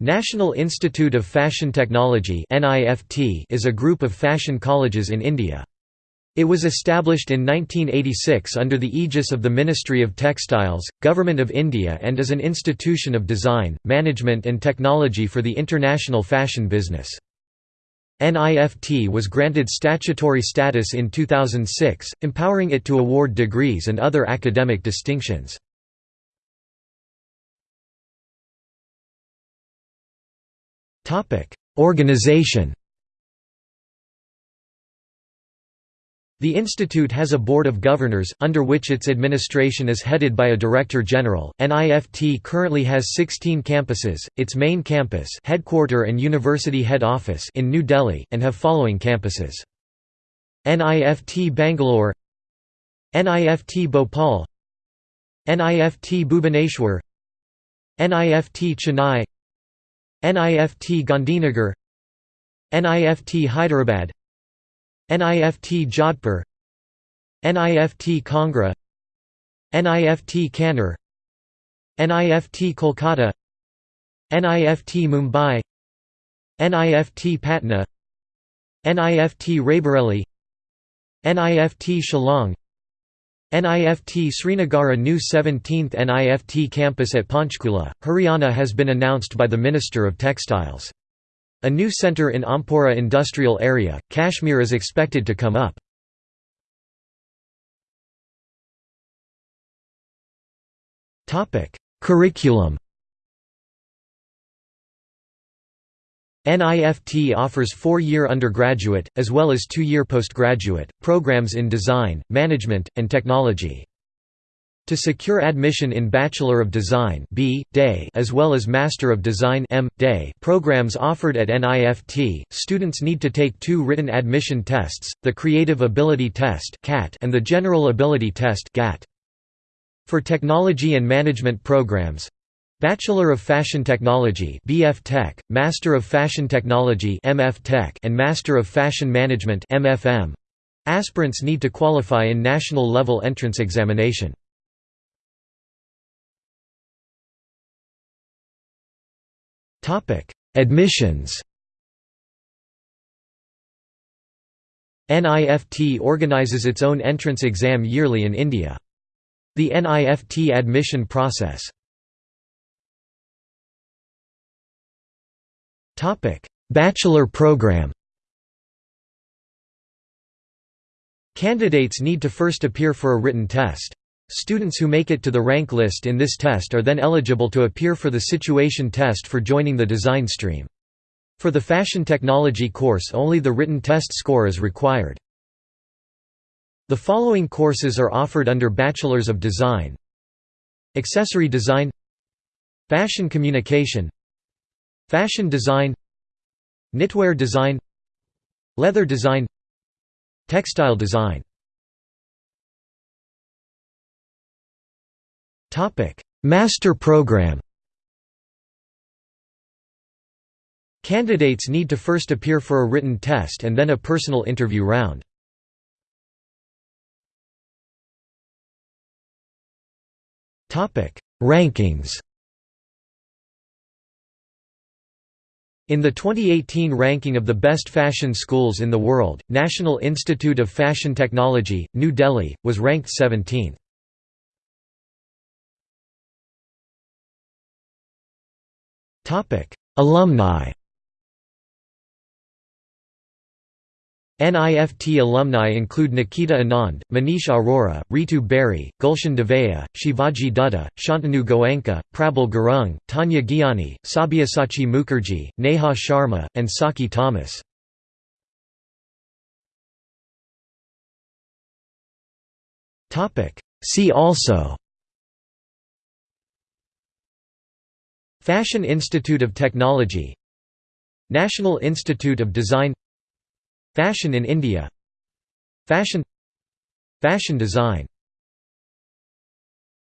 National Institute of Fashion Technology is a group of fashion colleges in India. It was established in 1986 under the aegis of the Ministry of Textiles, Government of India and is an institution of design, management and technology for the international fashion business. NIFT was granted statutory status in 2006, empowering it to award degrees and other academic distinctions. Organization The institute has a board of governors, under which its administration is headed by a director general. NIFT currently has 16 campuses, its main campus headquarter and university head office in New Delhi, and have following campuses. NIFT Bangalore NIFT Bhopal NIFT Bhubaneswar NIFT Chennai NIFT Gandhinagar NIFT Hyderabad NIFT Jodhpur NIFT Kangra NIFT Kannur NIFT Kolkata NIFT Mumbai NIFT Patna NIFT Raebareli NIFT Shillong NIFT Srinagar new 17th NIFT campus at Panchkula, Haryana has been announced by the Minister of Textiles. A new centre in Ampora industrial area, Kashmir is expected to come up. Curriculum NIFT offers four-year undergraduate, as well as two-year postgraduate, programs in design, management, and technology. To secure admission in Bachelor of Design B. Des as well as Master of Design M. Des programs offered at NIFT, students need to take two written admission tests, the Creative Ability Test and the General Ability Test For technology and management programs, Bachelor of Fashion Technology BF Tech, Master of Fashion Technology MF Tech, and Master of Fashion Management MFM. Aspirants need to qualify in national level entrance examination. Topic: Admissions. NIFT organizes its own entrance exam yearly in India. The NIFT admission process Bachelor program Candidates need to first appear for a written test. Students who make it to the rank list in this test are then eligible to appear for the situation test for joining the design stream. For the fashion technology course only the written test score is required. The following courses are offered under Bachelors of Design Accessory Design Fashion Communication Fashion design Knitwear design Leather design Textile design. Master program. Candidates need to first appear for a written test and then a personal interview round. Rankings In the 2018 ranking of the best fashion schools in the world, National Institute of Fashion Technology, New Delhi, was ranked 17th. Alumni NIFT alumni include Nikita Anand, Manish Arora, Ritu Beri, Gulshan Devaiah, Shivaji Dutta, Shantanu Goenka, Prabal Gurung, Tanya Gyani, Sabyasachi Mukherjee, Neha Sharma, and Saki Thomas. See also Fashion Institute of Technology National Institute of Design Fashion in India. Fashion. Fashion design